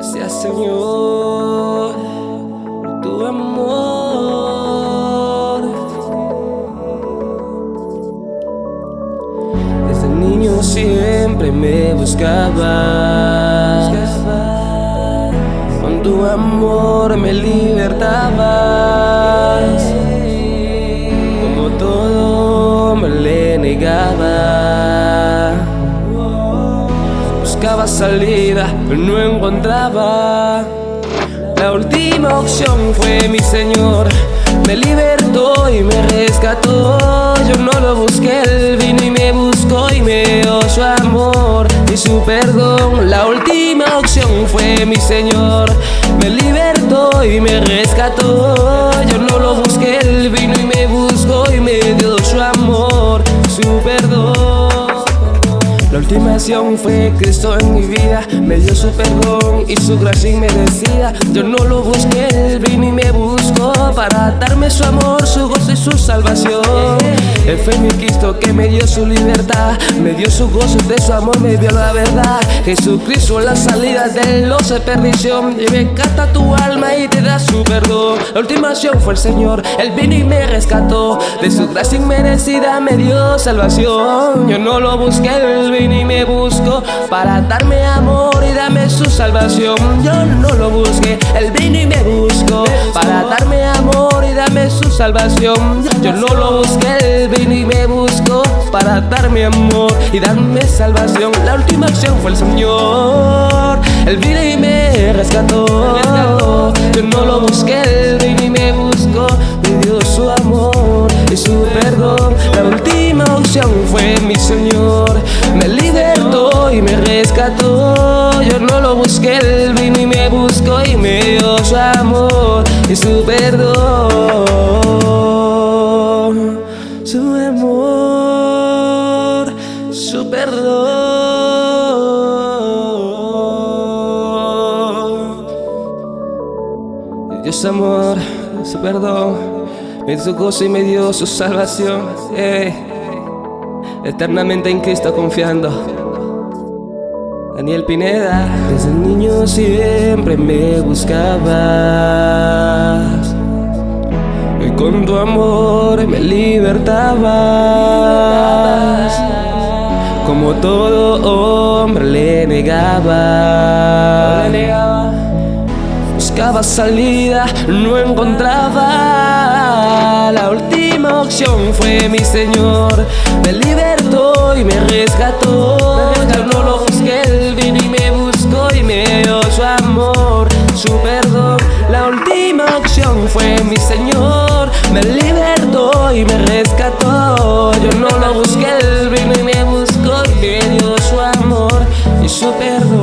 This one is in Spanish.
Gracias Señor por tu amor. Desde niño siempre me buscabas. Tu amor me libertabas. Como todo me le negaba. Buscaba salida, pero no encontraba. La última opción fue mi Señor. Me libertó y me rescató. Yo no lo busqué, Él vino y me buscó y me dio su amor y su perdón. La última opción fue mi Señor. Y me rescató. Acción fue Cristo en mi vida. Me dio su perdón y su gracia inmerecida. Yo no lo busqué, Él vino y me buscó Para darme su amor, su gozo y su salvación. Él fue mi Cristo que me dio su libertad. Me dio su gozo de su amor me dio la verdad. Jesucristo la salida del loce de perdición. Y me canta tu alma y te da su perdón. La última acción fue el Señor. Él vino y me rescató. De su gracia inmerecida me dio salvación. Yo no lo busqué, Él vino y me buscó Para darme amor y darme su salvación. Yo no lo busqué, Él vino y me buscó Para darme amor y darme su salvación. Yo no lo busqué, Él vino y me buscó Para darme amor y darme salvación. La última acción fue el Señor. Él vino y me rescató. Yo no lo busqué, Él vino y me buscó. Me dio su amor y su perdón. La última opción fue mi Señor. Me y me rescató Yo no lo busqué, Él vino y me buscó Y me dio su amor y su perdón Su amor, su perdón Dios amor, su perdón me su gozo y me dio su salvación. Eternamente en Cristo confiando. Daniel Pineda, desde niño siempre me buscabas. Y con tu amor me libertabas. Como todo hombre le negaba. Buscaba salida, no encontraba La última opción fue mi Señor Me libertó y me rescató Yo no lo que él vino y me buscó y me dio su amor, su perdón. La última opción fue mi Señor, me libertó y me rescató. Yo no lo busqué, él vino y me buscó y me dio su amor y su perdón.